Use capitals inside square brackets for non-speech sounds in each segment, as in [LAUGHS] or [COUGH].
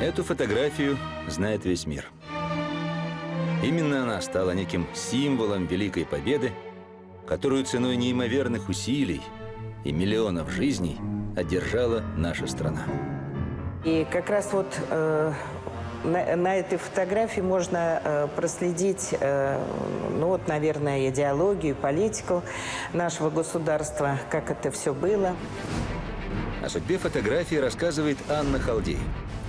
Эту фотографию знает весь мир. Именно она стала неким символом Великой Победы, которую ценой неимоверных усилий и миллионов жизней одержала наша страна. И как раз вот э, на, на этой фотографии можно э, проследить, э, ну вот, наверное, идеологию, политику нашего государства, как это все было. О судьбе фотографии рассказывает Анна Халдей,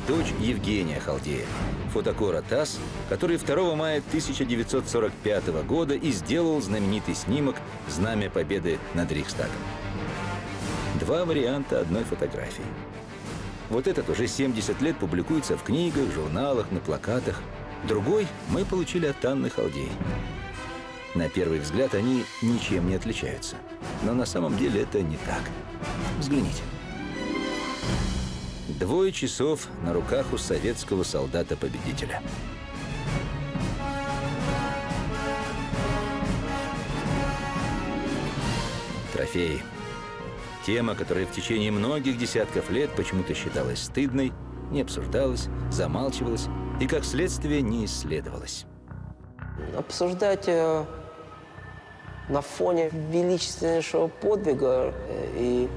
дочь Евгения Халдея, фотокора ТАСС, который 2 мая 1945 года и сделал знаменитый снимок «Знамя Победы над Рейхстагом». Два варианта одной фотографии. Вот этот уже 70 лет публикуется в книгах, журналах, на плакатах. Другой мы получили от Анны Халдей. На первый взгляд они ничем не отличаются. Но на самом деле это не так. Взгляните. Двое часов на руках у советского солдата-победителя. Трофеи. Тема, которая в течение многих десятков лет почему-то считалась стыдной, не обсуждалась, замалчивалась и, как следствие, не исследовалась. Обсуждать э, на фоне величественнейшего подвига э, и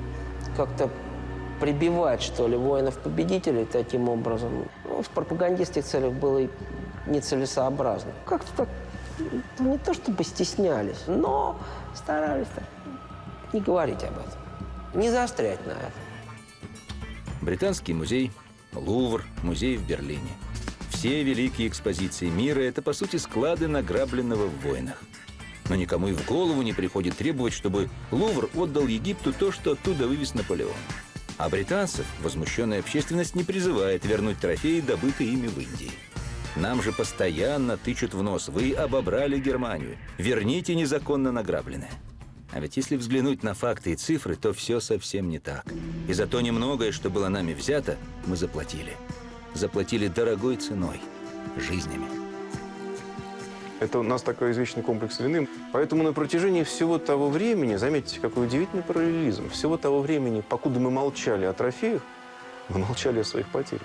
как-то прибивать, что ли, воинов-победителей таким образом, ну, в пропагандистских целях было и нецелесообразно. Как-то так, ну, не то чтобы стеснялись, но старались не говорить об этом, не заострять на это. Британский музей, Лувр, музей в Берлине. Все великие экспозиции мира – это, по сути, склады награбленного в войнах. Но никому и в голову не приходит требовать, чтобы Лувр отдал Египту то, что оттуда вывез Наполеон. А британцев возмущенная общественность не призывает вернуть трофеи, добытые ими в Индии. Нам же постоянно тычут в нос. Вы обобрали Германию. Верните незаконно награбленное. А ведь если взглянуть на факты и цифры, то все совсем не так. И за то немногое, что было нами взято, мы заплатили. Заплатили дорогой ценой – жизнями. Это у нас такой извечный комплекс вины. Поэтому на протяжении всего того времени, заметьте, какой удивительный параллелизм, всего того времени, покуда мы молчали о трофеях, мы молчали о своих потерях.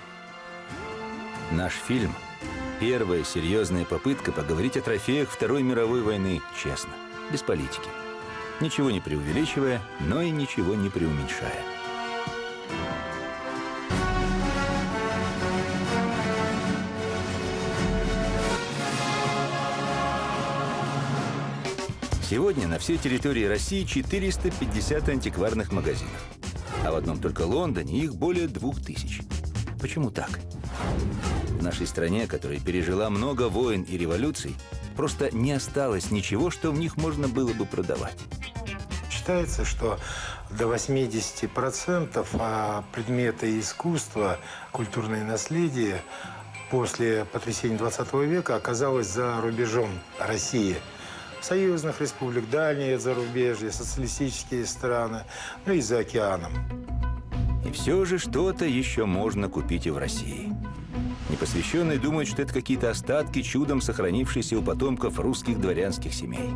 Наш фильм – первая серьезная попытка поговорить о трофеях Второй мировой войны честно, без политики. Ничего не преувеличивая, но и ничего не преуменьшая. Сегодня на всей территории России 450 антикварных магазинов. А в одном только Лондоне их более двух тысяч. Почему так? В нашей стране, которая пережила много войн и революций, просто не осталось ничего, что в них можно было бы продавать. Считается, что до 80% а предметы искусства, культурное наследие после потрясения 20 века оказалось за рубежом России – союзных республик, дальние зарубежья, социалистические страны, ну и за океаном. И все же что-то еще можно купить и в России. Непосвященные думают, что это какие-то остатки чудом сохранившиеся у потомков русских дворянских семей.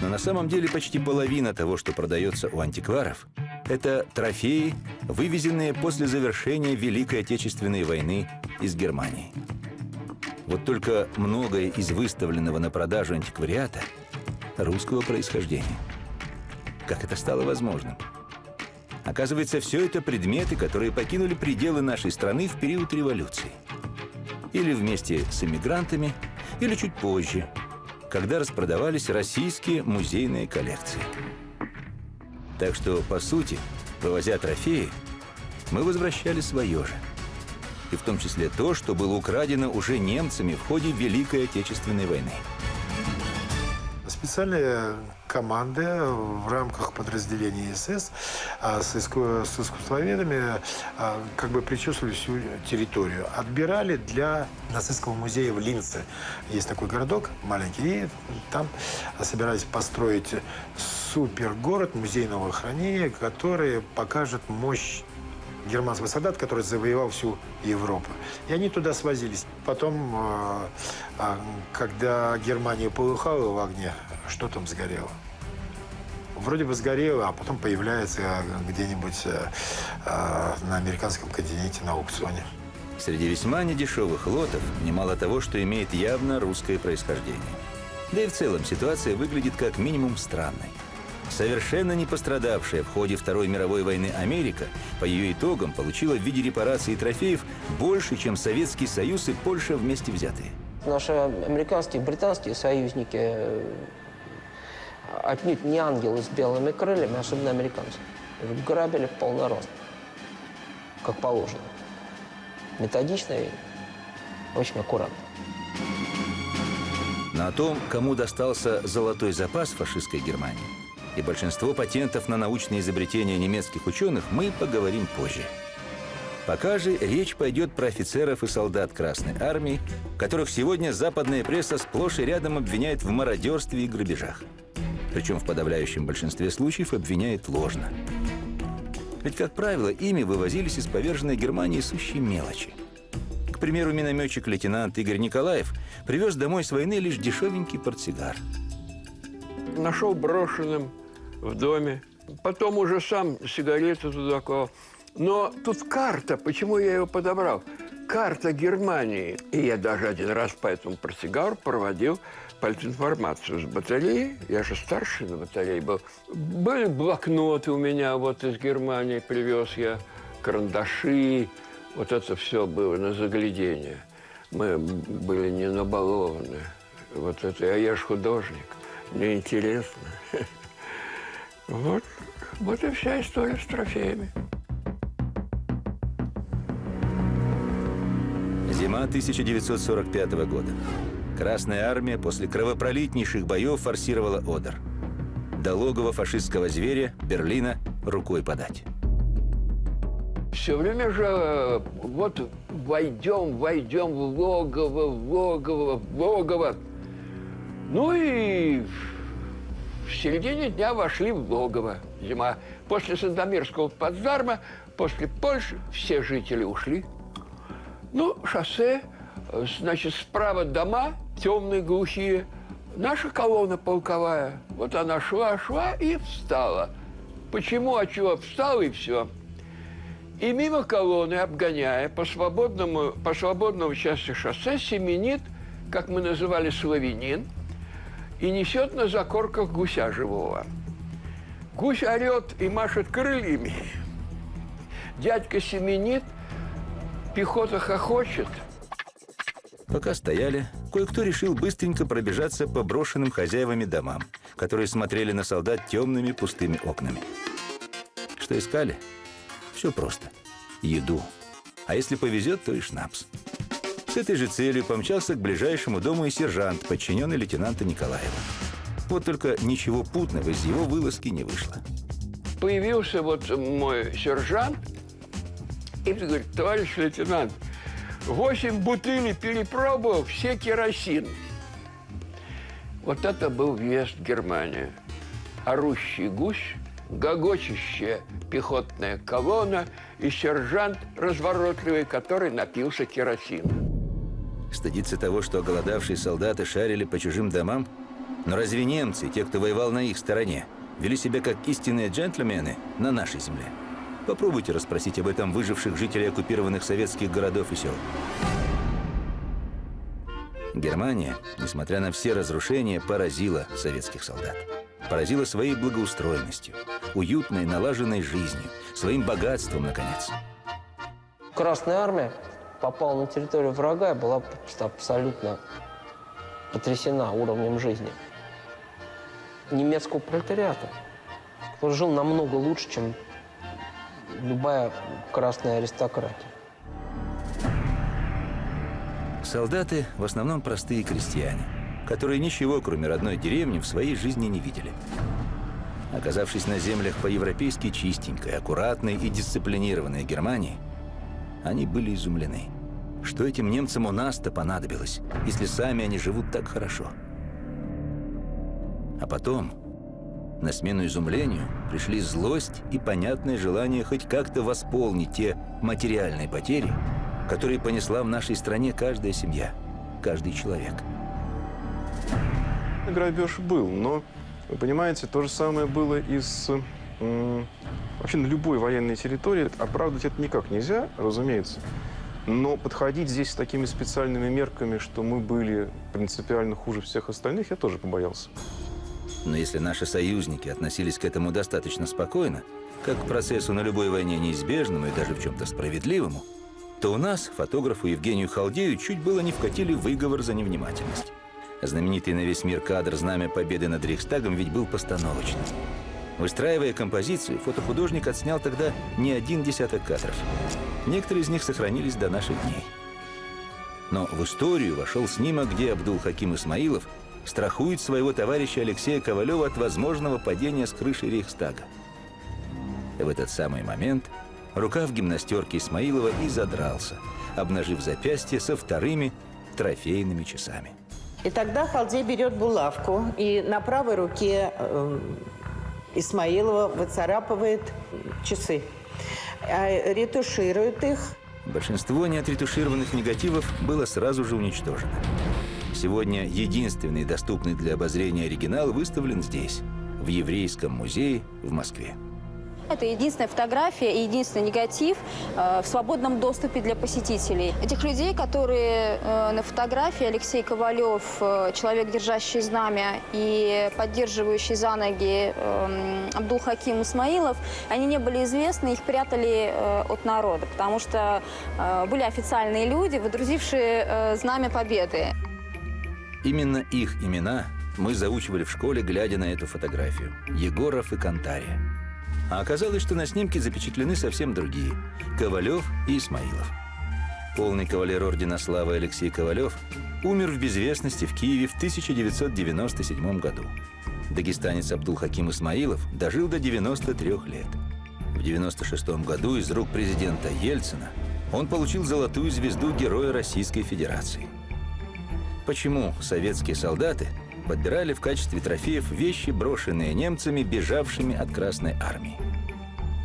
Но на самом деле почти половина того, что продается у антикваров, это трофеи, вывезенные после завершения Великой Отечественной войны из Германии. Вот только многое из выставленного на продажу антиквариата русского происхождения. Как это стало возможным? Оказывается, все это предметы, которые покинули пределы нашей страны в период революции. Или вместе с эмигрантами, или чуть позже, когда распродавались российские музейные коллекции. Так что, по сути, вывозя трофеи, мы возвращали свое же – и в том числе то, что было украдено уже немцами в ходе Великой Отечественной войны. Специальные команды в рамках подразделения СС а, с, иску, с искусствоведами а, как бы причесывали всю территорию. Отбирали для нацистского музея в Линце. Есть такой городок маленький, и там собирались построить супергород музейного хранения, который покажет мощь германский солдат, который завоевал всю Европу. И они туда свозились. Потом, а, а, когда Германия полыхала в огне, что там сгорело? вроде бы сгорела, а потом появляется где-нибудь э, э, на американском континенте на аукционе. Среди весьма недешевых лотов немало того, что имеет явно русское происхождение. Да и в целом ситуация выглядит как минимум странной. Совершенно не пострадавшая в ходе Второй мировой войны Америка по ее итогам получила в виде репараций и трофеев больше, чем Советский Союз и Польша вместе взятые. Наши американские, британские союзники э, отнюдь не ангелы с белыми крыльями, особенно американцы. Грабили в полный рост, как положено. Методично и очень аккуратно. Но о том, кому достался золотой запас фашистской Германии и большинство патентов на научные изобретения немецких ученых, мы поговорим позже. Пока же речь пойдет про офицеров и солдат Красной Армии, которых сегодня западная пресса сплошь и рядом обвиняет в мародерстве и грабежах. Причем в подавляющем большинстве случаев обвиняет ложно. Ведь, как правило, ими вывозились из поверженной Германии сущие мелочи. К примеру, минометчик-лейтенант Игорь Николаев привез домой с войны лишь дешевенький портсигар. Нашел брошенным в доме. Потом уже сам сигареты туда клал. Но тут карта, почему я ее подобрал? Карта Германии. И я даже один раз по этому портсигару проводил политинформацию с батареи. Я же старший на батарее был. Были блокноты у меня вот из Германии, привез я, карандаши. Вот это все было на заглядение. Мы были не набалованы. Вот это, а я же художник. Мне интересно. Вот, вот и вся история с трофеями. Зима 1945 года. Красная армия после кровопролитнейших боев форсировала Одер. До логова фашистского зверя Берлина рукой подать. Все время же э, вот войдем, войдем в логово, в логово, в логово. Ну и в середине дня вошли в логово. Зима. После Сандомирского плацдарма, после Польши все жители ушли. Ну, шоссе, э, значит, справа дома, темные, глухие. Наша колонна полковая. Вот она шла, шла и встала. Почему, а чего? Встала и все. И мимо колонны, обгоняя по свободному, по свободному части шоссе, семенит, как мы называли, славянин, и несет на закорках гуся живого. Гусь орет и машет крыльями. Дядька семенит, пехота хохочет. Пока стояли, кое-кто решил быстренько пробежаться по брошенным хозяевами домам, которые смотрели на солдат темными пустыми окнами. Что искали? Все просто. Еду. А если повезет, то и шнапс. С этой же целью помчался к ближайшему дому и сержант, подчиненный лейтенанта Николаева. Вот только ничего путного из его вылазки не вышло. Появился вот мой сержант и говорит, товарищ лейтенант, восемь бутылей перепробовал, все керосин. Вот это был въезд в Германию. Орущий гусь, гогочущая пехотная колонна и сержант разворотливый, который напился керосина. Стыдиться того, что оголодавшие солдаты шарили по чужим домам? Но разве немцы, те, кто воевал на их стороне, вели себя как истинные джентльмены на нашей земле? Попробуйте расспросить об этом выживших жителей оккупированных советских городов и сел. Германия, несмотря на все разрушения, поразила советских солдат. Поразила своей благоустроенностью, уютной, налаженной жизнью, своим богатством, наконец. Красная армия попала на территорию врага и была просто абсолютно потрясена уровнем жизни немецкого пролетариата, который жил намного лучше, чем любая красная аристократия. Солдаты в основном простые крестьяне, которые ничего, кроме родной деревни, в своей жизни не видели. Оказавшись на землях по-европейски чистенькой, аккуратной и дисциплинированной Германии, они были изумлены. Что этим немцам у нас-то понадобилось, если сами они живут так хорошо? А потом, на смену изумлению, пришли злость и понятное желание хоть как-то восполнить те материальные потери, которые понесла в нашей стране каждая семья, каждый человек. Грабеж был, но Вы понимаете, то же самое было и с... Вообще на любой военной территории оправдывать это никак нельзя, разумеется. Но подходить здесь с такими специальными мерками, что мы были принципиально хуже всех остальных, я тоже побоялся. Но если наши союзники относились к этому достаточно спокойно, как к процессу на любой войне неизбежному и даже в чем-то справедливому, то у нас, фотографу Евгению Халдею, чуть было не вкатили выговор за невнимательность. Знаменитый на весь мир кадр «Знамя Победы над Рейхстагом» ведь был постановочным. Выстраивая композицию, фотохудожник отснял тогда не один десяток кадров. Некоторые из них сохранились до наших дней. Но в историю вошел снимок, где Абдул-Хаким Исмаилов страхует своего товарища Алексея Ковалева от возможного падения с крыши Рейхстага. В этот самый момент рукав гимнастерки Исмаилова и задрался, обнажив запястье со вторыми трофейными часами. И тогда Халдей берет булавку и на правой руке э, Исмаилова выцарапывает часы. А ретуширует их. Большинство неотретушированных негативов было сразу же уничтожено. Сегодня единственный доступный для обозрения оригинал выставлен здесь, в Еврейском музее в Москве. Это единственная фотография и единственный негатив э, в свободном доступе для посетителей. Этих людей, которые э, на фотографии Алексей Ковалев, э, человек, держащий знамя, и поддерживающий за ноги э, Абдул-Хаким Исмаилов, они не были известны, их прятали от народа, потому что были официальные люди, выдрузившие знамя победы. Именно их имена мы заучивали в школе, глядя на эту фотографию. Егоров и Кантария. А оказалось, что на снимке запечатлены совсем другие – Ковалев и Исмаилов. Полный кавалер Ордена Славы Алексей Ковалев умер в безвестности в Киеве в 1997 году. Дагестанец Абдул-Хаким Исмаилов дожил до 93 лет. В 1996 году из рук президента Ельцина он получил золотую звезду Героя Российской Федерации. Почему советские солдаты подбирали в качестве трофеев вещи, брошенные немцами, бежавшими от Красной Армии?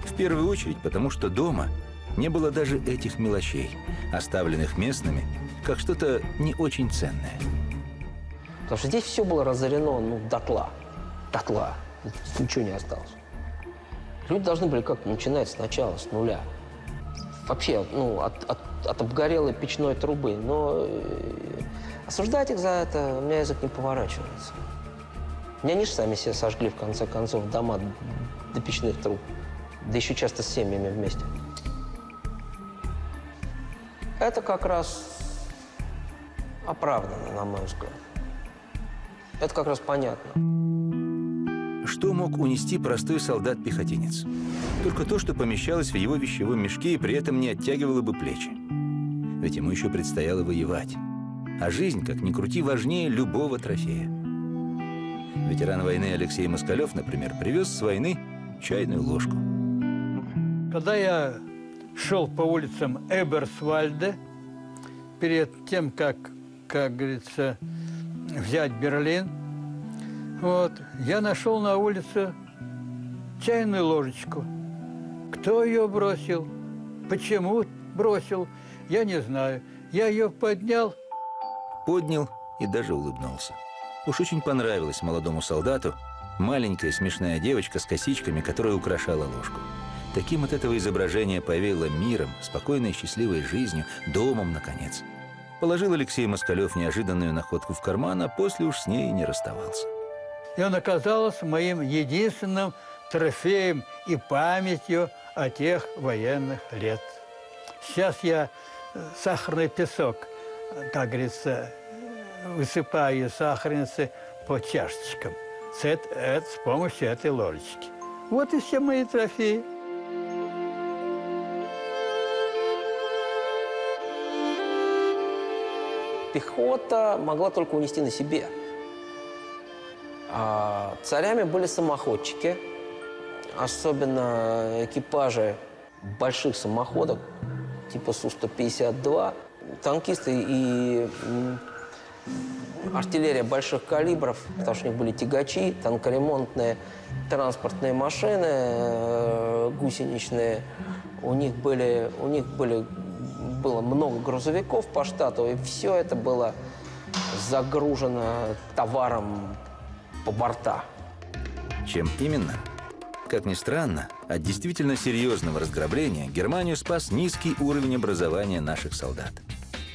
В первую очередь потому, что дома не было даже этих мелочей, оставленных местными, как что-то не очень ценное. Потому что здесь все было разорено, ну, дотла. Дотла. Ничего не осталось. Люди должны были как-то начинать сначала, с нуля. Вообще, ну, от, от, от обгорелой печной трубы. Но э, осуждать их за это у меня язык не поворачивается. Меня же сами себе сожгли, в конце концов, дома до печных труб. Да еще часто с семьями вместе. Это как раз оправдано, на мой взгляд. Это как раз понятно. Что мог унести простой солдат-пехотинец? Только то, что помещалось в его вещевом мешке и при этом не оттягивало бы плечи. Ведь ему еще предстояло воевать. А жизнь, как ни крути, важнее любого трофея. Ветеран войны Алексей Москалев, например, привез с войны чайную ложку. Когда я шел по улицам Эберсвальда, перед тем, как, как говорится, взять Берлин, вот, я нашел на улице чайную ложечку. Кто ее бросил? Почему бросил? Я не знаю. Я ее поднял. Поднял и даже улыбнулся. Уж очень понравилась молодому солдату маленькая смешная девочка с косичками, которая украшала ложку. Таким от этого изображения повеяло миром, спокойной счастливой жизнью, домом, наконец. Положил Алексей Москалев неожиданную находку в карман, а после уж с ней и не расставался. И он оказался моим единственным трофеем и памятью о тех военных лет. Сейчас я э, сахарный песок, как говорится, высыпаю сахарницы по чашечкам с, эт- эт- с помощью этой ложечки. Вот и все мои трофеи. Пехота могла только унести на себе. А царями были самоходчики, особенно экипажи больших самоходок, типа Су-152, танкисты и артиллерия больших калибров, потому что у них были тягачи, танкоремонтные транспортные машины э, гусеничные. У них были, у них были, было много грузовиков по штату, и все это было загружено товаром по борта. Чем именно? Как ни странно, от действительно серьезного разграбления Германию спас низкий уровень образования наших солдат.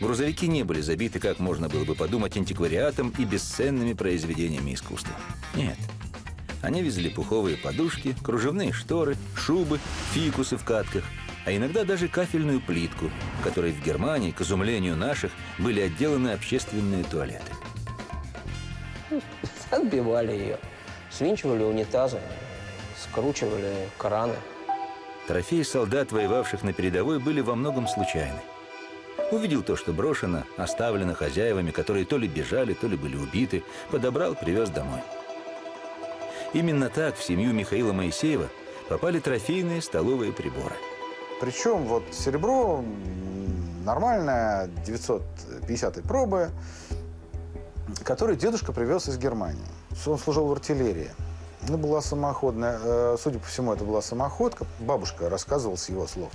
Грузовики не были забиты, как можно было бы подумать, антиквариатом и бесценными произведениями искусства. Нет. Они везли пуховые подушки, кружевные шторы, шубы, фикусы в катках, а иногда даже кафельную плитку, которой в Германии, к изумлению наших, были отделаны общественные туалеты. [LAUGHS] Отбивали ее. Свинчивали унитазы, скручивали краны. Трофеи солдат, воевавших на передовой, были во многом случайны. Увидел то, что брошено, оставлено хозяевами, которые то ли бежали, то ли были убиты, подобрал, привез домой. Именно так в семью Михаила Моисеева попали трофейные столовые приборы. Причем вот серебро нормальное, 950 пробы, который дедушка привез из Германии. Он служил в артиллерии. Ну, была самоходная, э, судя по всему, это была самоходка. Бабушка рассказывала с его слов,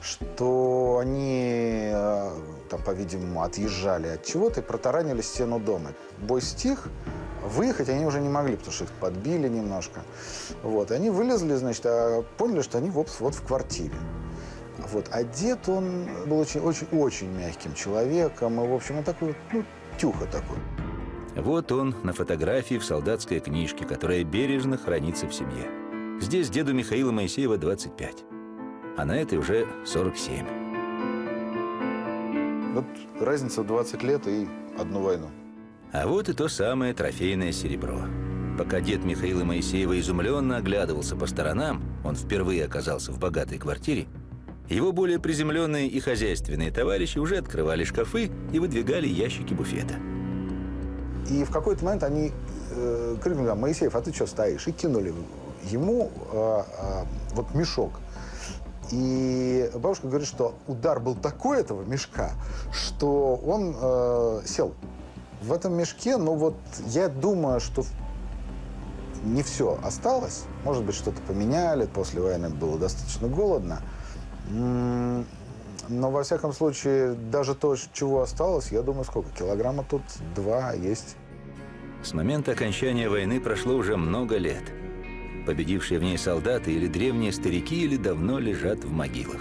что они, э, там, по-видимому, отъезжали от чего-то и протаранили стену дома. Бой стих, выехать они уже не могли, потому что их подбили немножко. Вот, они вылезли, значит, а поняли, что они вот, вот в квартире. Вот. Дед, он был очень-очень мягким человеком, и, в общем, он такой, ну, тюха такой. Вот он на фотографии в солдатской книжке, которая бережно хранится в семье. Здесь деду Михаила Моисеева 25, а на этой уже 47. Вот разница в 20 лет и одну войну. А вот и то самое трофейное серебро. Пока дед Михаила Моисеева изумленно оглядывался по сторонам, он впервые оказался в богатой квартире, его более приземленные и хозяйственные товарищи уже открывали шкафы и выдвигали ящики буфета. И в какой-то момент они э, крикнули, Моисеев, а ты что стоишь? И кинули ему э, э, вот мешок. И бабушка говорит, что удар был такой этого мешка, что он э, сел в этом мешке. Но вот я думаю, что не все осталось. Может быть, что-то поменяли. После войны было достаточно голодно. Но, во всяком случае, даже то, чего осталось, я думаю, сколько? Килограмма тут два есть. С момента окончания войны прошло уже много лет. Победившие в ней солдаты или древние старики или давно лежат в могилах.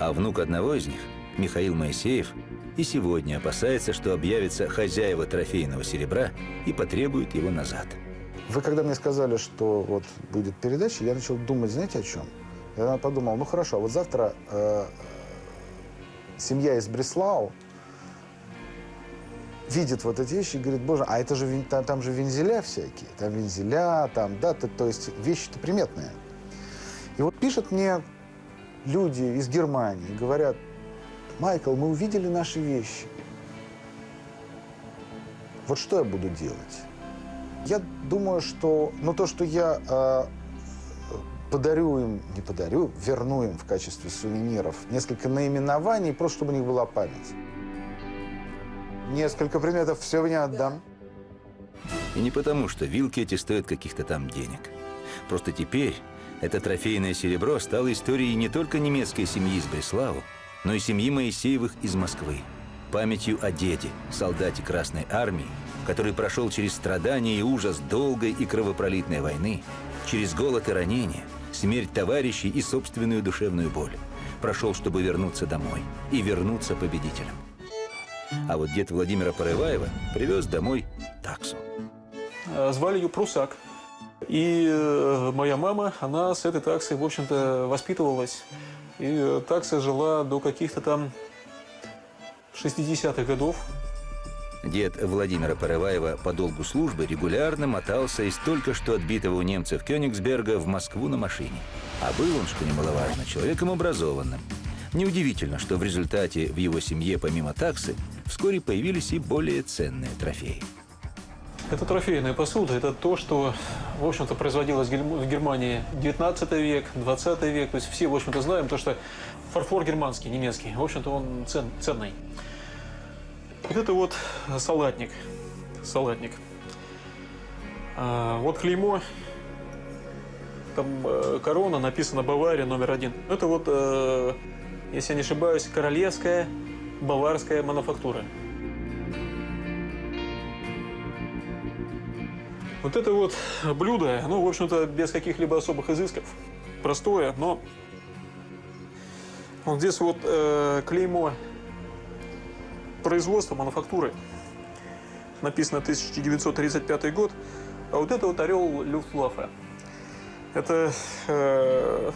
А внук одного из них, Михаил Моисеев, и сегодня опасается, что объявится хозяева трофейного серебра и потребует его назад. Вы когда мне сказали, что вот будет передача, я начал думать, знаете, о чем? Я подумал, ну хорошо, вот завтра э, семья из Бреслау видит вот эти вещи и говорит, боже, а это же там, же вензеля всякие, там вензеля, там, да, то, то есть вещи-то приметные. И вот пишут мне люди из Германии, говорят, Майкл, мы увидели наши вещи. Вот что я буду делать? Я думаю, что, ну то, что я э, подарю им, не подарю, верну им в качестве сувениров несколько наименований, просто чтобы у них была память. Несколько предметов все мне отдам. И не потому, что вилки эти стоят каких-то там денег. Просто теперь это трофейное серебро стало историей не только немецкой семьи из Бреславу, но и семьи Моисеевых из Москвы. Памятью о деде, солдате Красной Армии, который прошел через страдания и ужас долгой и кровопролитной войны, через голод и ранения, смерть товарищей и собственную душевную боль. Прошел, чтобы вернуться домой и вернуться победителем. А вот дед Владимира Порываева привез домой таксу. Э, звали ее Прусак. И э, моя мама, она с этой таксой, в общем-то, воспитывалась. И э, такса жила до каких-то там 60-х годов. Дед Владимира Порываева по долгу службы регулярно мотался из только что отбитого у немцев Кёнигсберга в Москву на машине. А был он, что немаловажно, человеком образованным. Неудивительно, что в результате в его семье помимо таксы вскоре появились и более ценные трофеи. Это трофейная посуда. Это то, что, в общем-то, производилось в Германии 19 век, 20 век. То есть все, в общем-то, знаем то, что фарфор германский, немецкий, в общем-то, он цен, ценный. Вот это вот салатник. Салатник. А, вот клеймо. Там э, корона, написано Бавария номер один. Это вот, э, если я не ошибаюсь, королевская баварская мануфактура. Вот это вот блюдо, ну, в общем-то, без каких-либо особых изысков. Простое, но вот здесь вот э, клеймо производства, мануфактуры. Написано 1935 год. А вот это вот орел Люфтваффе. Это э,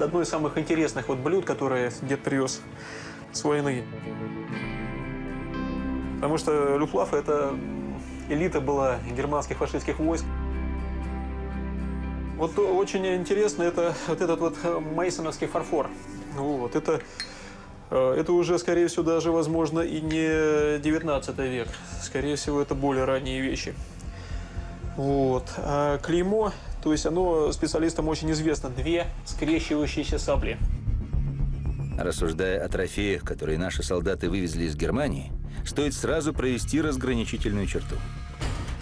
одно из самых интересных вот блюд, которые дед привез с войны. Потому что Люфтваффе – это элита была германских фашистских войск. Вот очень интересно это вот этот вот мейсоновский фарфор. Вот, это, э, это уже, скорее всего, даже, возможно, и не 19 век. Скорее всего, это более ранние вещи. Вот. А клеймо, то есть оно специалистам очень известно. Две скрещивающиеся сабли. Рассуждая о трофеях, которые наши солдаты вывезли из Германии, стоит сразу провести разграничительную черту.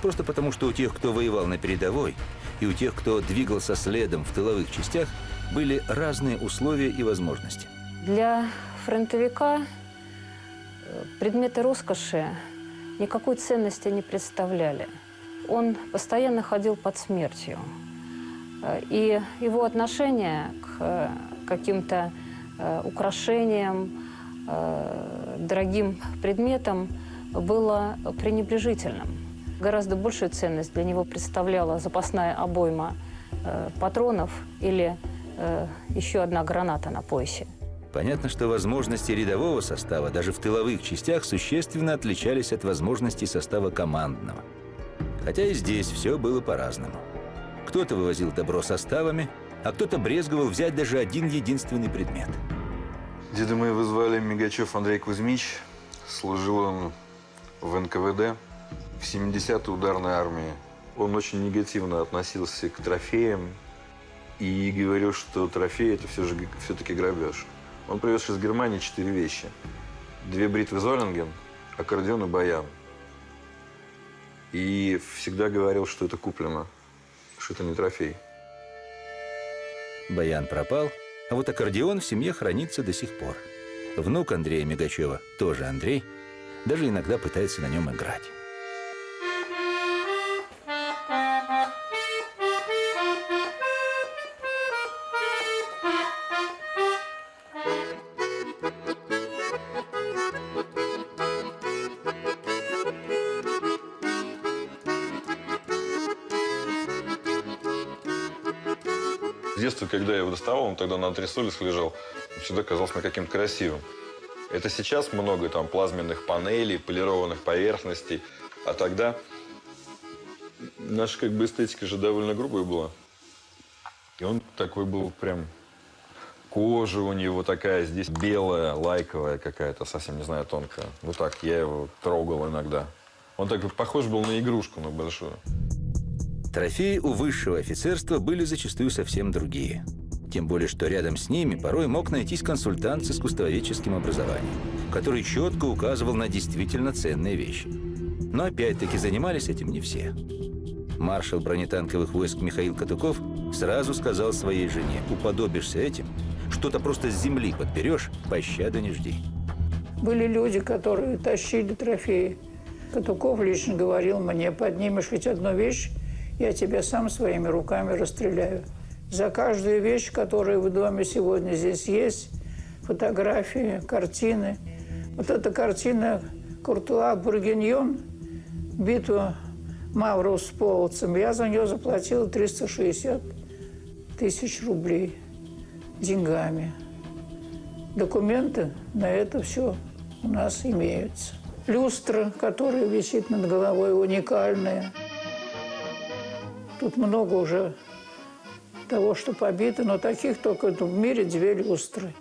Просто потому, что у тех, кто воевал на передовой, и у тех, кто двигался следом в тыловых частях, были разные условия и возможности. Для фронтовика э, предметы роскоши никакой ценности не представляли. Он постоянно ходил под смертью. Э, и его отношение к э, каким-то украшениям, дорогим предметам было пренебрежительным. Гораздо большую ценность для него представляла запасная обойма патронов или э, еще одна граната на поясе. Понятно, что возможности рядового состава даже в тыловых частях существенно отличались от возможностей состава командного. Хотя и здесь все было по-разному. Кто-то вывозил добро составами, а кто-то брезговал взять даже один единственный предмет. Деда моего звали Мигачев Андрей Кузьмич. Служил он в НКВД в 70-й ударной армии. Он очень негативно относился к трофеям, и говорил, что трофей – это все же все-таки грабеж. Он привез из Германии четыре вещи. Две бритвы Золинген, аккордеон и баян. И всегда говорил, что это куплено, что это не трофей. Баян пропал, а вот аккордеон в семье хранится до сих пор. Внук Андрея Мигачева, тоже Андрей, даже иногда пытается на нем играть. Когда я его доставал, он тогда на антресолях лежал, всегда казался мне каким-то красивым. Это сейчас много там плазменных панелей, полированных поверхностей, а тогда наша как бы эстетика же довольно грубая была. И он такой был прям кожа у него такая, здесь белая, лайковая какая-то, совсем не знаю, тонкая. Вот так, я его трогал иногда. Он так похож был на игрушку, на большую. Трофеи у высшего офицерства были зачастую совсем другие. Тем более, что рядом с ними порой мог найтись консультант с искусствоведческим образованием, который четко указывал на действительно ценные вещи. Но опять-таки занимались этим не все. Маршал бронетанковых войск Михаил Катуков сразу сказал своей жене, уподобишься этим, что-то просто с земли подберешь, пощады не жди. Были люди, которые тащили трофеи. Катуков лично говорил мне, поднимешь хоть одну вещь, я тебя сам своими руками расстреляю. За каждую вещь, которая в доме сегодня здесь есть, фотографии, картины. Вот эта картина Куртуа Бургиньон, битва Мавров с половцем, я за нее заплатила 360 тысяч рублей деньгами. Документы на это все у нас имеются. Люстра, которая висит над головой, уникальная. Тут много уже того, что побито, но таких только в мире две люстры.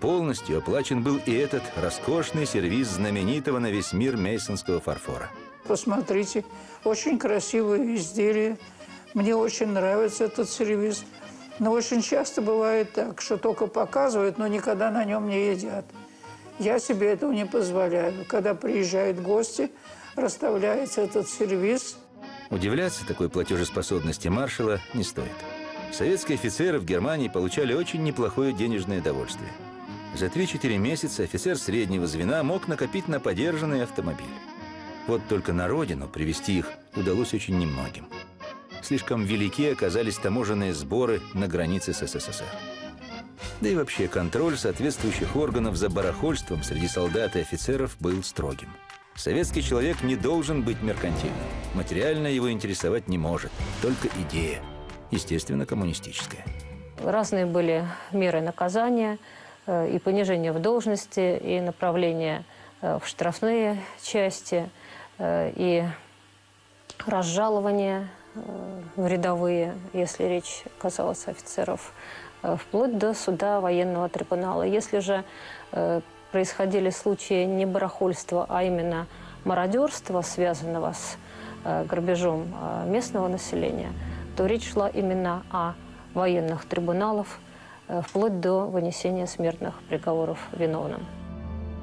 Полностью оплачен был и этот роскошный сервиз знаменитого на весь мир мейсонского фарфора. Посмотрите, очень красивые изделия. Мне очень нравится этот сервиз. Но очень часто бывает так, что только показывают, но никогда на нем не едят. Я себе этого не позволяю. Когда приезжают гости, расставляется этот сервиз – Удивляться такой платежеспособности маршала не стоит. Советские офицеры в Германии получали очень неплохое денежное довольствие. За 3-4 месяца офицер среднего звена мог накопить на подержанный автомобиль. Вот только на родину привести их удалось очень немногим. Слишком велики оказались таможенные сборы на границе с СССР. Да и вообще контроль соответствующих органов за барахольством среди солдат и офицеров был строгим. Советский человек не должен быть меркантильным. Материально его интересовать не может, только идея. Естественно, коммунистическая. Разные были меры наказания, э, и понижение в должности, и направление э, в штрафные части, э, и разжалования в рядовые, если речь касалась офицеров, вплоть до суда военного трибунала. Если же происходили случаи не барахольства, а именно мародерства, связанного с грабежом местного населения, то речь шла именно о военных трибуналов, э, вплоть до вынесения смертных приговоров виновным.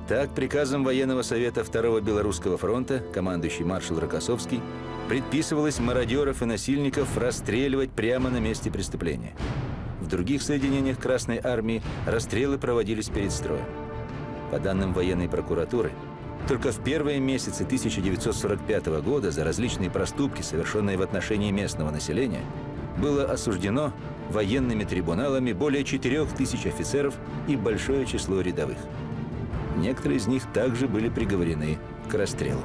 Так, приказом военного совета Второго Белорусского фронта, командующий маршал Рокоссовский, предписывалось мародеров и насильников расстреливать прямо на месте преступления. В других соединениях Красной Армии расстрелы проводились перед строем. По данным военной прокуратуры, только в первые месяцы 1945 года за различные проступки, совершенные в отношении местного населения, было осуждено военными трибуналами более 4 тысяч офицеров и большое число рядовых. Некоторые из них также были приговорены к расстрелу.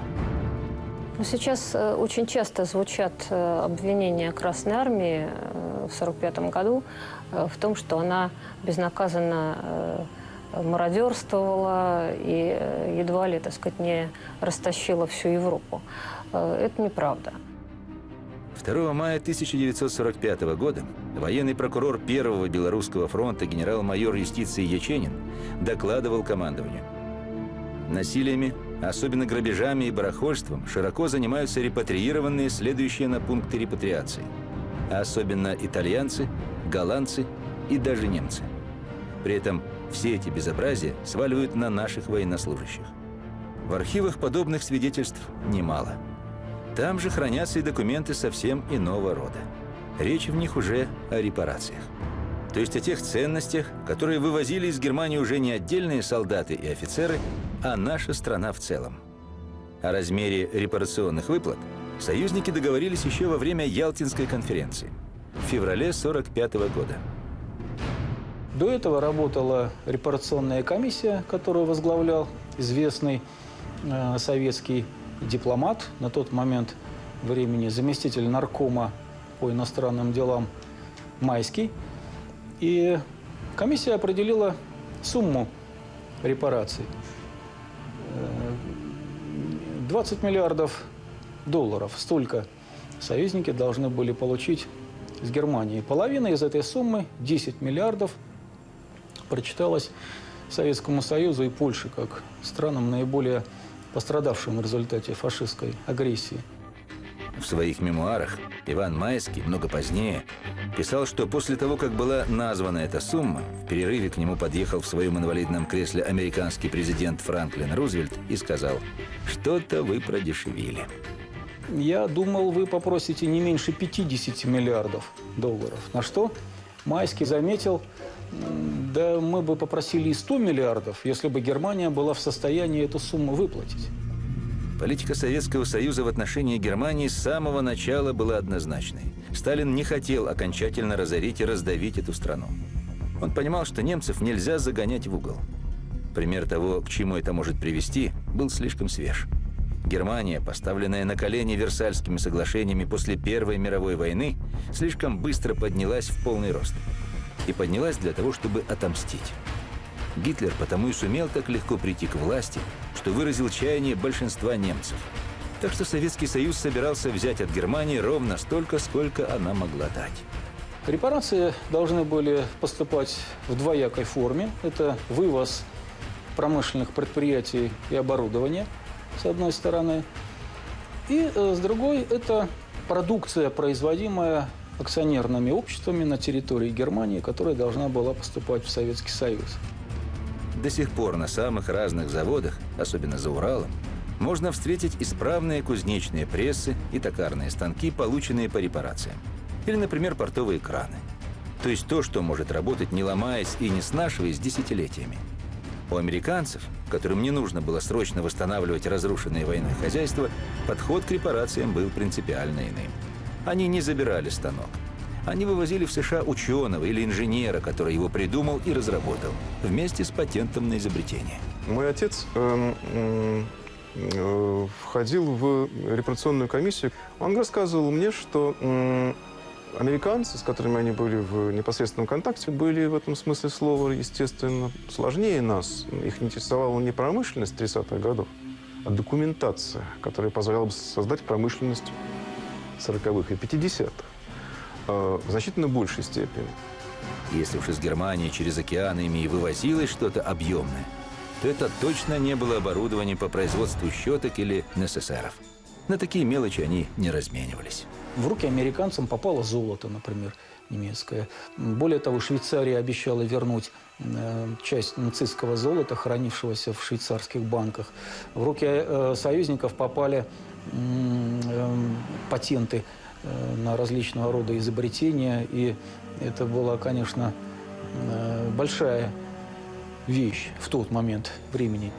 Сейчас э, очень часто звучат э, обвинения Красной Армии э, в 1945 году в том, что она безнаказанно мародерствовала и едва ли, так сказать, не растащила всю Европу. Это неправда. 2 мая 1945 года военный прокурор Первого Белорусского фронта генерал-майор юстиции Яченин докладывал командованию. Насилиями, особенно грабежами и барахольством, широко занимаются репатриированные, следующие на пункты репатриации. Особенно итальянцы, голландцы и даже немцы. При этом все эти безобразия сваливают на наших военнослужащих. В архивах подобных свидетельств немало – там же хранятся и документы совсем иного рода. Речь в них уже о репарациях. То есть о тех ценностях, которые вывозили из Германии уже не отдельные солдаты и офицеры, а наша страна в целом. О размере репарационных выплат союзники договорились еще во время Ялтинской конференции в феврале 1945 года. До этого работала репарационная комиссия, которую возглавлял известный э, советский дипломат, на тот момент времени заместитель наркома по иностранным делам Майский. И комиссия определила сумму репараций. 20 э, миллиардов долларов. Столько союзники должны были получить с Германии. Половина из этой суммы, 10 миллиардов, прочиталась Советскому Союзу и Польше как странам наиболее пострадавшим в результате фашистской агрессии. В своих мемуарах Иван Майский много позднее писал, что после того, как была названа эта сумма, в перерыве к нему подъехал в своем инвалидном кресле американский президент Франклин Рузвельт и сказал, что-то вы продешевили. Я думал, вы попросите не меньше 50 миллиардов долларов. На что Майский заметил, да мы бы попросили и 100 миллиардов, если бы Германия была в состоянии эту сумму выплатить. Политика Советского Союза в отношении Германии с самого начала была однозначной. Сталин не хотел окончательно разорить и раздавить эту страну. Он понимал, что немцев нельзя загонять в угол. Пример того, к чему это может привести, был слишком свеж. Германия, поставленная на колени Версальскими соглашениями после Первой мировой войны, слишком быстро поднялась в полный рост – и поднялась для того, чтобы отомстить. Гитлер потому и сумел так легко прийти к власти, что выразил чаяние большинства немцев. Так что Советский Союз собирался взять от Германии ровно столько, сколько она могла дать. Репарации должны были поступать в двоякой форме. Это вывоз промышленных предприятий и оборудования, с одной стороны. И э, с другой – это продукция, производимая акционерными обществами на территории Германии, которая должна была поступать в Советский Союз. До сих пор на самых разных заводах, особенно за Уралом, можно встретить исправные кузнечные прессы и токарные станки, полученные по репарациям. Или, например, портовые краны. То есть то, что может работать, не ломаясь и не снашиваясь десятилетиями. У американцев, которым не нужно было срочно восстанавливать разрушенные войной хозяйства, подход к репарациям был принципиально иным. Они не забирали станок. Они вывозили в США ученого или инженера, который его придумал и разработал, вместе с патентом на изобретение. Мой отец эм, э, входил в репарационную комиссию. Он рассказывал мне, что э, американцы, с которыми они были в непосредственном контакте, были в этом смысле слова, естественно, сложнее нас. Их интересовала не промышленность 30-х годов, а документация, которая позволяла бы создать промышленность 40-х и 50-х э, в значительно большей степени. Если уж из Германии через океаны ими и вывозилось что-то объемное, то это точно не было оборудование по производству щеток или НССРов. На такие мелочи они не разменивались. В руки американцам попало золото, например, немецкое. Более того, Швейцария обещала вернуть э, часть нацистского золота, хранившегося в швейцарских банках. В руки э, союзников попали патенты на различного рода изобретения. И это была, конечно, большая вещь в тот момент времени.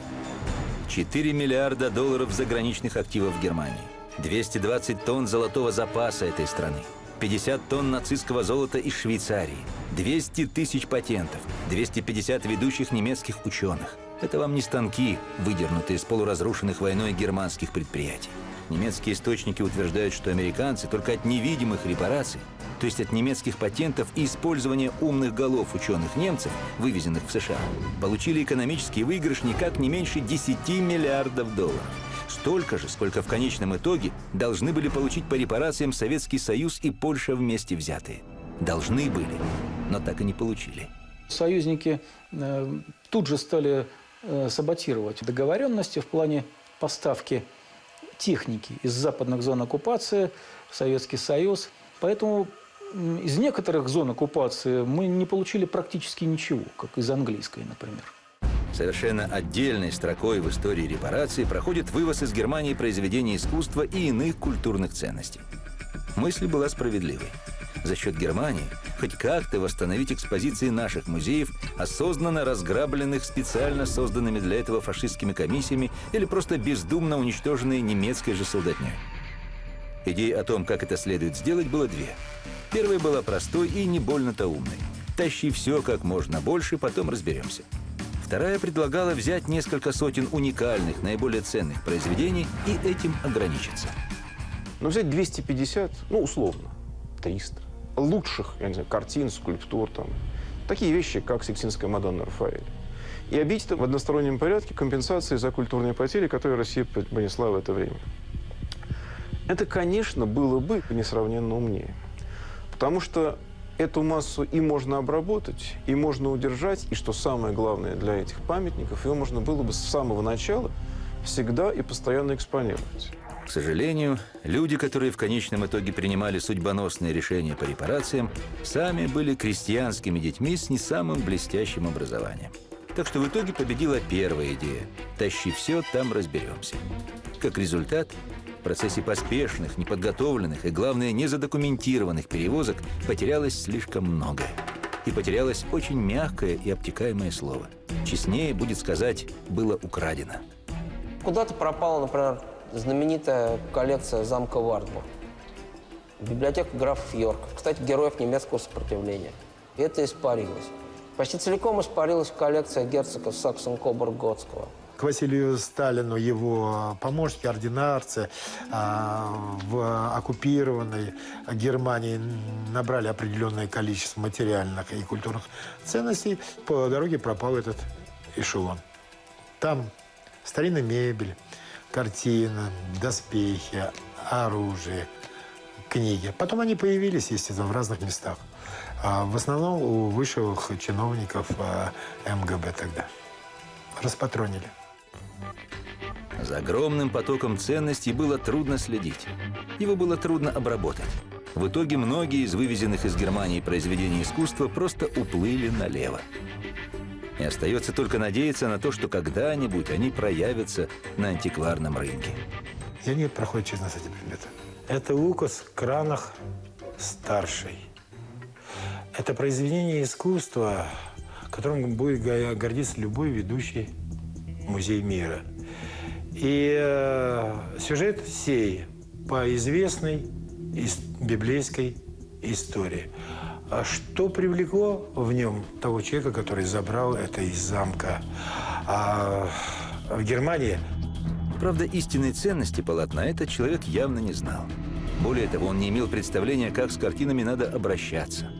4 миллиарда долларов заграничных активов в Германии. 220 тонн золотого запаса этой страны, 50 тонн нацистского золота из Швейцарии, 200 тысяч патентов, 250 ведущих немецких ученых. Это вам не станки, выдернутые из полуразрушенных войной германских предприятий. Немецкие источники утверждают, что американцы только от невидимых репараций, то есть от немецких патентов и использования умных голов ученых немцев, вывезенных в США, получили экономический выигрыш никак не меньше 10 миллиардов долларов. Столько же, сколько в конечном итоге должны были получить по репарациям Советский Союз и Польша вместе взятые. Должны были, но так и не получили. Союзники э, тут же стали э, саботировать договоренности в плане поставки техники из западных зон оккупации в Советский Союз. Поэтому из некоторых зон оккупации мы не получили практически ничего, как из английской, например. Совершенно отдельной строкой в истории репарации проходит вывоз из Германии произведений искусства и иных культурных ценностей. Мысль была справедливой. За счет Германии хоть как-то восстановить экспозиции наших музеев, осознанно разграбленных специально созданными для этого фашистскими комиссиями или просто бездумно уничтоженные немецкой же солдатней. Идей о том, как это следует сделать, было две. Первая была простой и не больно-то умной. Тащи все как можно больше, потом разберемся. Вторая предлагала взять несколько сотен уникальных, наиболее ценных произведений и этим ограничиться. Ну, взять 250, ну, условно, 300 лучших, я не знаю, картин, скульптур, там, такие вещи, как Сикстинская Мадонна Рафаэль. И это в одностороннем порядке компенсации за культурные потери, которые Россия понесла в это время. Это, конечно, было бы несравненно умнее. Потому что эту массу и можно обработать, и можно удержать, и, что самое главное для этих памятников, ее можно было бы с самого начала всегда и постоянно экспонировать. К сожалению, люди, которые в конечном итоге принимали судьбоносные решения по репарациям, сами были крестьянскими детьми с не самым блестящим образованием. Так что в итоге победила первая идея «Тащи все, там разберемся». Как результат, в процессе поспешных, неподготовленных и, главное, незадокументированных перевозок потерялось слишком многое. И потерялось очень мягкое и обтекаемое слово. Честнее будет сказать «было украдено». Куда-то пропала, например, знаменитая коллекция замка Вартбург. Библиотека графов Йорк. Кстати, героев немецкого сопротивления. И это испарилось. Почти целиком испарилась коллекция герцога Саксон-Кобург-Готского к Василию Сталину его помощники, ординарцы а, в оккупированной Германии набрали определенное количество материальных и культурных ценностей. По дороге пропал этот эшелон. Там старинная мебель, картина, доспехи, оружие, книги. Потом они появились, естественно, в разных местах. А в основном у высших чиновников а, МГБ тогда. Распатронили. За огромным потоком ценностей было трудно следить. Его было трудно обработать. В итоге многие из вывезенных из Германии произведений искусства просто уплыли налево. И остается только надеяться на то, что когда-нибудь они проявятся на антикварном рынке. И они проходят через нас эти предметы. Это в кранах старший. Это произведение искусства, которым будет гордиться любой ведущий музей мира. И э, сюжет сей по известной из библейской истории. А что привлекло в нем того человека, который забрал это из замка а в Германии? Правда, истинной ценности полотна этот человек явно не знал. Более того, он не имел представления, как с картинами надо обращаться.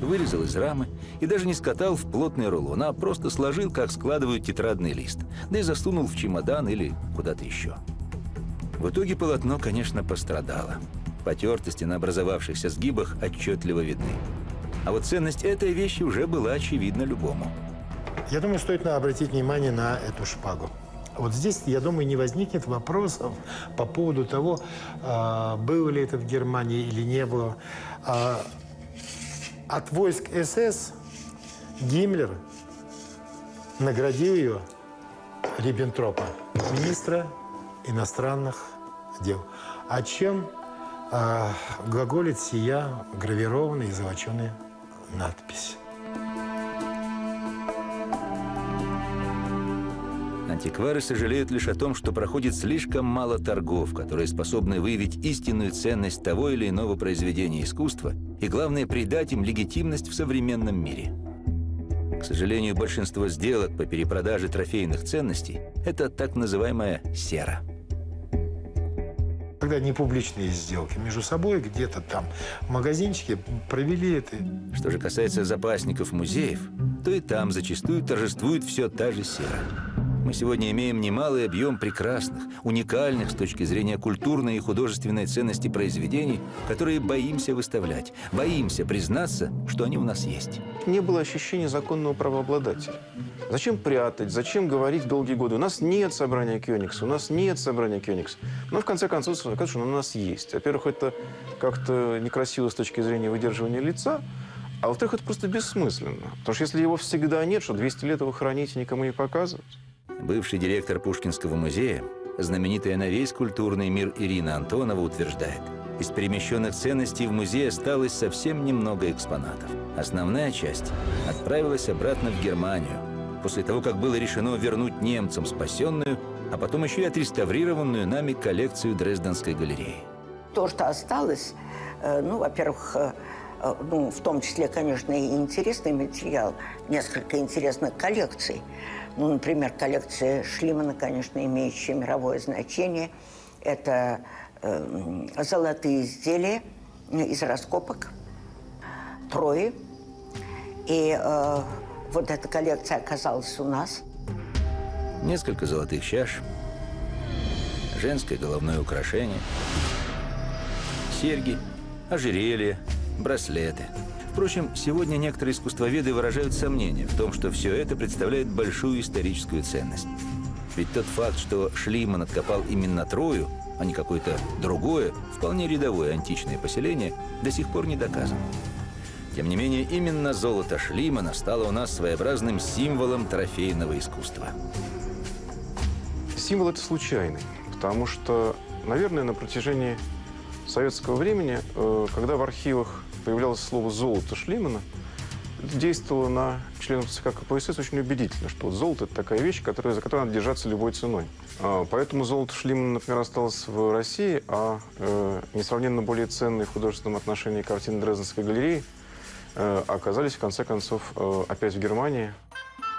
Вырезал из рамы и даже не скатал в плотный рулон, а просто сложил, как складывают тетрадный лист, да и засунул в чемодан или куда-то еще. В итоге полотно, конечно, пострадало. Потертости на образовавшихся сгибах отчетливо видны. А вот ценность этой вещи уже была очевидна любому. Я думаю, стоит обратить внимание на эту шпагу. Вот здесь, я думаю, не возникнет вопросов по поводу того, а, было ли это в Германии или не было. А, от войск СС Гиммлер наградил ее Риббентропа, министра иностранных дел. О чем а, глаголит сия гравированная и золоченая надпись. Антиквары сожалеют лишь о том, что проходит слишком мало торгов, которые способны выявить истинную ценность того или иного произведения искусства и, главное, придать им легитимность в современном мире. К сожалению, большинство сделок по перепродаже трофейных ценностей – это так называемая сера. Когда не публичные сделки между собой, где-то там в магазинчике провели это. Что же касается запасников музеев, то и там зачастую торжествует все та же сера. Мы сегодня имеем немалый объем прекрасных, уникальных с точки зрения культурной и художественной ценности произведений, которые боимся выставлять, боимся признаться, что они у нас есть. Не было ощущения законного правообладателя. Зачем прятать, зачем говорить долгие годы? У нас нет собрания Кёникса, у нас нет собрания Кёникса. Но в конце концов, оказывается, что у нас есть. Во-первых, это как-то некрасиво с точки зрения выдерживания лица, а во-вторых, это просто бессмысленно. Потому что если его всегда нет, что 200 лет его хранить и никому не показывать. Бывший директор Пушкинского музея, знаменитая на весь культурный мир Ирина Антонова утверждает, из перемещенных ценностей в музее осталось совсем немного экспонатов. Основная часть отправилась обратно в Германию, после того, как было решено вернуть немцам спасенную, а потом еще и отреставрированную нами коллекцию Дрезденской галереи. То, что осталось, э, ну, во-первых, э, э, ну, в том числе, конечно, и интересный материал, несколько интересных коллекций – ну, например, коллекция Шлимана, конечно, имеющая мировое значение. Это э, золотые изделия из раскопок, Трои. И э, вот эта коллекция оказалась у нас. Несколько золотых чаш, женское головное украшение, серьги, ожерелья, браслеты – Впрочем, сегодня некоторые искусствоведы выражают сомнение в том, что все это представляет большую историческую ценность. Ведь тот факт, что Шлиман откопал именно Трою, а не какое-то другое, вполне рядовое античное поселение, до сих пор не доказан. Тем не менее, именно золото Шлимана стало у нас своеобразным символом трофейного искусства. Символ это случайный, потому что, наверное, на протяжении советского времени, э, когда в архивах появлялось слово «золото Шлимана», это действовало на членов ЦК КПСС очень убедительно, что вот золото – это такая вещь, которая, за которую надо держаться любой ценой. А, поэтому золото Шлимана, например, осталось в России, а э, несравненно более ценные в художественном отношении картины Дрезденской галереи э, оказались, в конце концов, э, опять в Германии.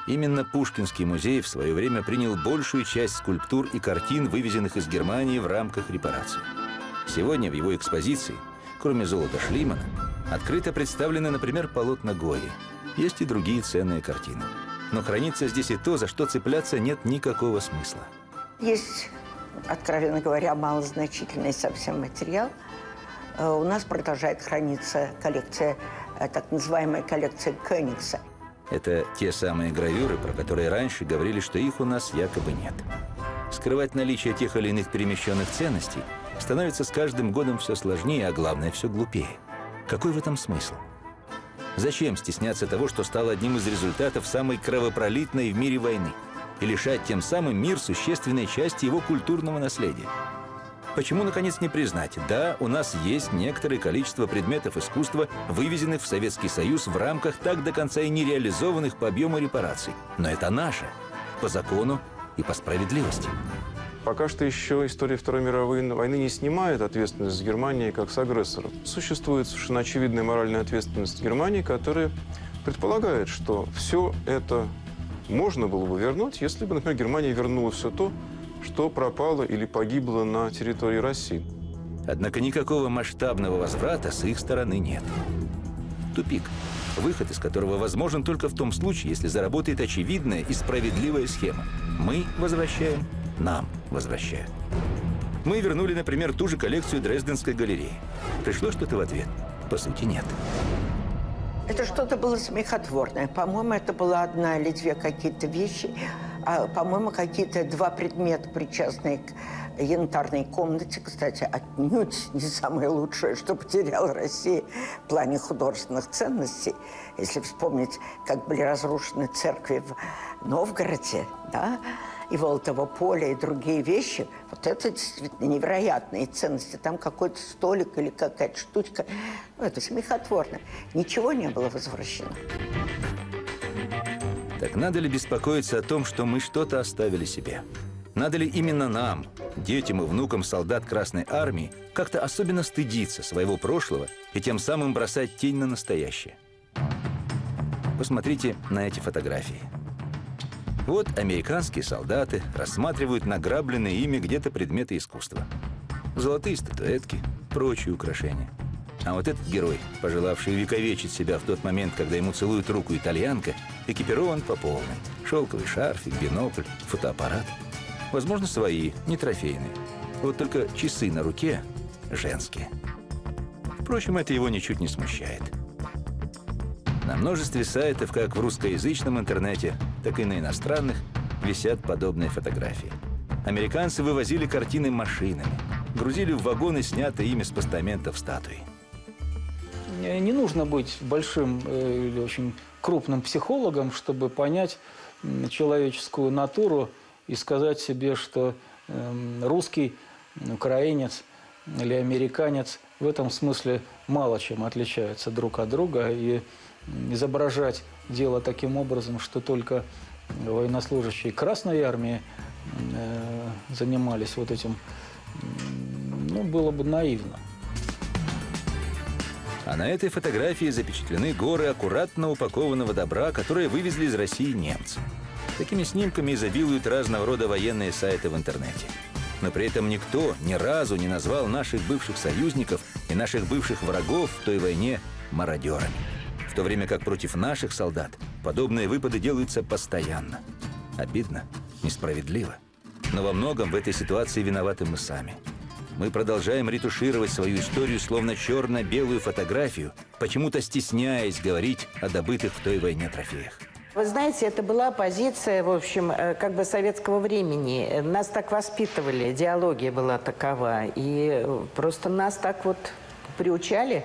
Именно Пушкинский музей в свое время принял большую часть скульптур и картин, вывезенных из Германии в рамках репараций. Сегодня в его экспозиции, кроме золота Шлимана, Открыто представлены, например, полотна Гои. Есть и другие ценные картины. Но хранится здесь и то, за что цепляться нет никакого смысла. Есть, откровенно говоря, малозначительный совсем материал. Э, у нас продолжает храниться коллекция, э, так называемая коллекция Кёнигса. Это те самые гравюры, про которые раньше говорили, что их у нас якобы нет. Скрывать наличие тех или иных перемещенных ценностей становится с каждым годом все сложнее, а главное, все глупее. Какой в этом смысл? Зачем стесняться того, что стало одним из результатов самой кровопролитной в мире войны? И лишать тем самым мир существенной части его культурного наследия? Почему, наконец, не признать? Да, у нас есть некоторое количество предметов искусства, вывезенных в Советский Союз в рамках так до конца и не реализованных по объему репараций. Но это наше. По закону и по справедливости. Пока что еще история Второй мировой войны не снимает ответственность с Германии как с агрессора. Существует совершенно очевидная моральная ответственность Германии, которая предполагает, что все это можно было бы вернуть, если бы, например, Германия вернула все то, что пропало или погибло на территории России. Однако никакого масштабного возврата с их стороны нет. Тупик, выход из которого возможен только в том случае, если заработает очевидная и справедливая схема. Мы возвращаем, нам возвращают. Мы вернули, например, ту же коллекцию Дрезденской галереи. Пришло что-то в ответ? По сути, нет. Это что-то было смехотворное. По-моему, это была одна или две какие-то вещи, а, по-моему, какие-то два предмета, причастные к янтарной комнате, кстати, отнюдь не самое лучшее, что потеряла Россия в плане художественных ценностей. Если вспомнить, как были разрушены церкви в Новгороде, да, и Волотово поле, и другие вещи, вот это действительно невероятные ценности. Там какой-то столик или какая-то штучка, ну, это смехотворно. Ничего не было возвращено. Так надо ли беспокоиться о том, что мы что-то оставили себе? Надо ли именно нам, детям и внукам солдат Красной Армии, как-то особенно стыдиться своего прошлого и тем самым бросать тень на настоящее? Посмотрите на эти фотографии. Вот американские солдаты рассматривают награбленные ими где-то предметы искусства. Золотые статуэтки, прочие украшения – а вот этот герой, пожелавший увековечить себя в тот момент, когда ему целует руку итальянка, экипирован по полной. Шелковый шарфик, бинокль, фотоаппарат. Возможно, свои, не трофейные. Вот только часы на руке женские. Впрочем, это его ничуть не смущает. На множестве сайтов, как в русскоязычном интернете, так и на иностранных, висят подобные фотографии. Американцы вывозили картины машинами, грузили в вагоны снятые ими с постаментов статуи. Не нужно быть большим э, или очень крупным психологом, чтобы понять человеческую натуру и сказать себе, что эм, русский, украинец или американец в этом смысле мало чем отличаются друг от друга. И изображать дело таким образом, что только военнослужащие Красной Армии э, занимались вот этим, ну, было бы наивно. А на этой фотографии запечатлены горы аккуратно упакованного добра, которые вывезли из России немцы. Такими снимками изобилуют разного рода военные сайты в интернете. Но при этом никто ни разу не назвал наших бывших союзников и наших бывших врагов в той войне мародерами. В то время как против наших солдат подобные выпады делаются постоянно. Обидно, несправедливо. Но во многом в этой ситуации виноваты мы сами – мы продолжаем ретушировать свою историю, словно черно-белую фотографию, почему-то стесняясь говорить о добытых в той войне трофеях. Вы знаете, это была позиция, в общем, э, как бы советского времени. Нас так воспитывали, идеология была такова. И просто нас так вот приучали,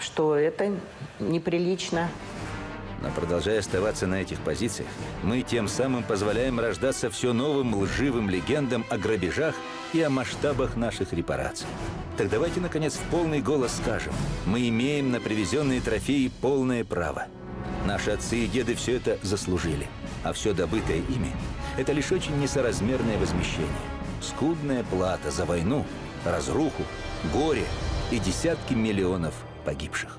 что это неприлично. Но продолжая оставаться на этих позициях, мы тем самым позволяем рождаться все новым лживым легендам о грабежах и о масштабах наших репараций. Так давайте, наконец, в полный голос скажем, мы имеем на привезенные трофеи полное право. Наши отцы и деды все это заслужили, а все добытое ими – это лишь очень несоразмерное возмещение. Скудная плата за войну, разруху, горе и десятки миллионов погибших.